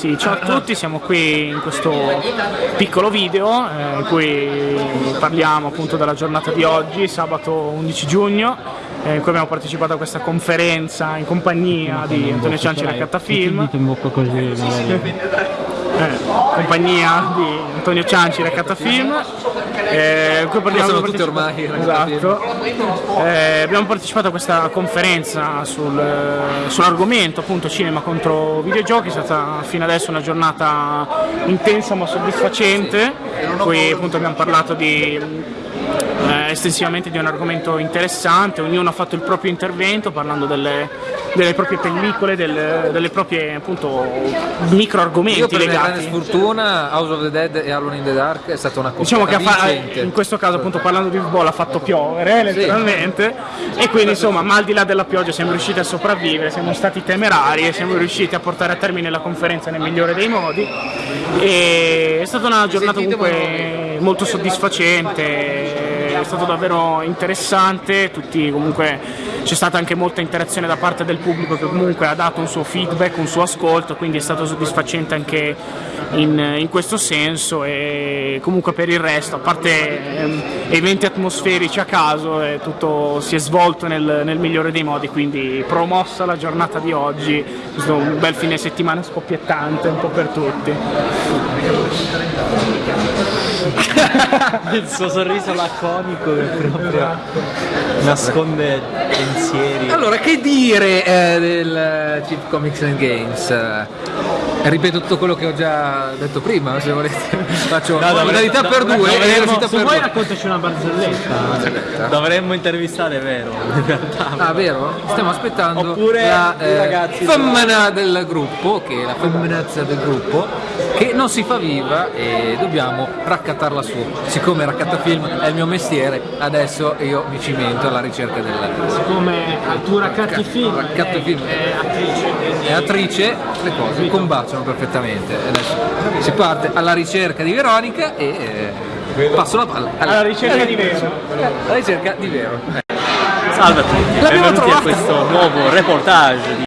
Sì, ciao a tutti, siamo qui in questo piccolo video eh, in cui parliamo appunto della giornata di oggi, sabato 11 giugno, eh, in cui abbiamo partecipato a questa conferenza in compagnia di Antonio Cianci Raccatta Film. in bocca così, magari. Eh, compagnia di Antonio Cianci Raccatta Film. Eh, parliamo- Sono tutti ormai esatto. Eh, abbiamo partecipato a questa conferenza sul, eh, sull'argomento appunto cinema contro videogiochi, è stata fino adesso una giornata intensa ma soddisfacente, cui appunto abbiamo parlato di eh, estensivamente di un argomento interessante, ognuno ha fatto il proprio intervento parlando delle, delle proprie pellicole, del- delle proprie appunto micro argomenti Io per mia grande legati. sfortuna House of the Dead e Alone in the Dark è stata una Diciamo che ha fa- vincente. in questo caso appunto parlando di football ha fatto piovere letteralmente e quindi insomma ma al di là della pioggia siamo riusciti a sopravvivere, siamo stati temerari e siamo riusciti a portare a termine la conferenza nel migliore dei modi e è stata una giornata comunque molto soddisfacente, è stato davvero interessante, tutti comunque c'è stata anche molta interazione da parte del pubblico che comunque ha dato un suo feedback, un suo ascolto, quindi è stato soddisfacente anche in, in questo senso e comunque per il resto, a parte ehm, eventi atmosferici a caso, eh, tutto si è svolto nel, nel migliore dei modi, quindi promossa la giornata di oggi, questo è un bel fine settimana scoppiettante un po' per tutti. Il suo sorriso laconico che proprio nasconde pensieri. Allora, che dire eh, del eh, Chip Comics and Games? Eh, ripeto tutto quello che ho già detto prima, se volete. Faccio No, modalità per due e dovremmo- velocità se vuoi raccontaci una barzelletta. Dovremmo intervistare vero, in realtà. Ah, vero? Stiamo aspettando Oppure la ragazzi femmina del gruppo, che è la femminazza del gruppo, che non si fa viva e dobbiamo raccattarla su. Siccome raccattafilm è il mio mestiere, adesso io mi cimento alla ricerca della Come tu raccatti film, Raccatto film. è attrice, le cose combaciano perfettamente. Adesso si parte alla ricerca di Veronica e eh, passo la palla alla ricerca di vero. alla ricerca di Vero. Salve a tutti, L'abbiamo benvenuti trovata. a questo nuovo reportage di